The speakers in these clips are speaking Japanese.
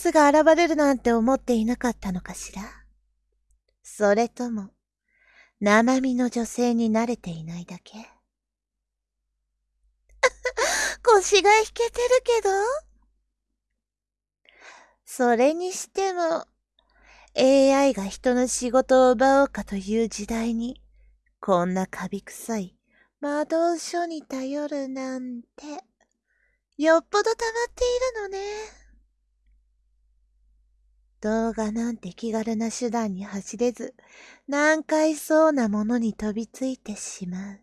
スが現れるなんて思っていなかったのかしら？それとも、生身の女性に慣れていないだけ？腰が引けてるけど？それにしても、AI が人の仕事を奪おうかという時代に、こんなカビ臭い魔導書に頼るなんて、よっぽど溜まっているのね。動画なんて気軽な手段に走れず、難解そうなものに飛びついてしまう。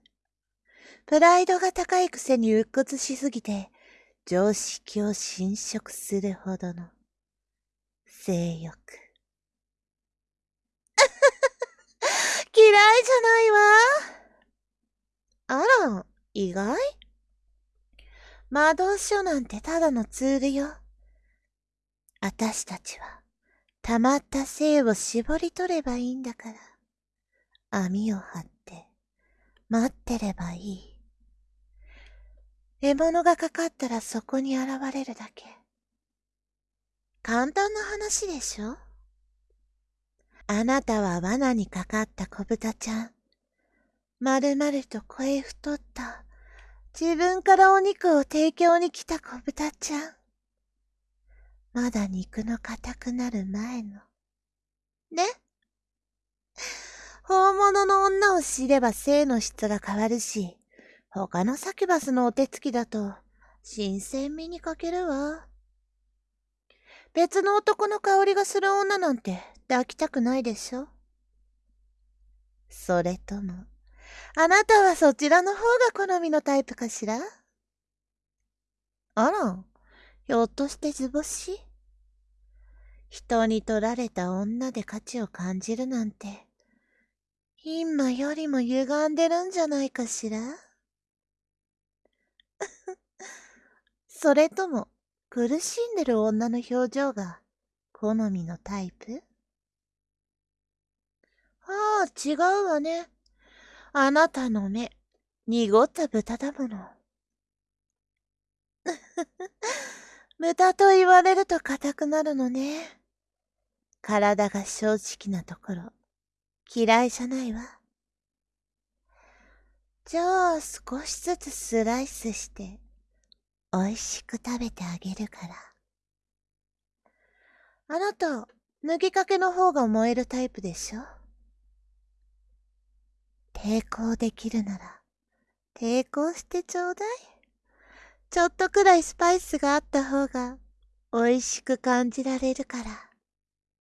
プライドが高いくせに鬱屈しすぎて、常識を侵食するほどの性欲。嫌いじゃないわ。あら、意外？魔導書なんてただのツールよ。あたしたちは、溜まった性を絞り取ればいいんだから。網を張って、待ってればいい。獲物がかかったらそこに現れるだけ。簡単な話でしょ？あなたは罠にかかった小豚ちゃん。まるまると声太った、自分からお肉を提供に来た小豚ちゃん。まだ肉の硬くなる前の。ね 本物の女を知れば性の質が変わるし、他のサキュバスのお手つきだと、新鮮味に欠けるわ。別の男の香りがする女なんて抱きたくないでしょそれとも、あなたはそちらの方が好みのタイプかしら？あら、ひょっとして図星？人に取られた女で価値を感じるなんて、今よりも歪んでるんじゃないかしら？それとも、苦しんでる女の表情が好みのタイプ？ああ、違うわね。あなたの目、濁った豚だもの。豚と言われると硬くなるのね。体が正直なところ、嫌いじゃないわ。じゃあ少しずつスライスして、美味しく食べてあげるから。あなた、脱ぎかけの方が燃えるタイプでしょ？抵抗できるなら、抵抗してちょうだい。ちょっとくらいスパイスがあった方が、美味しく感じられるから。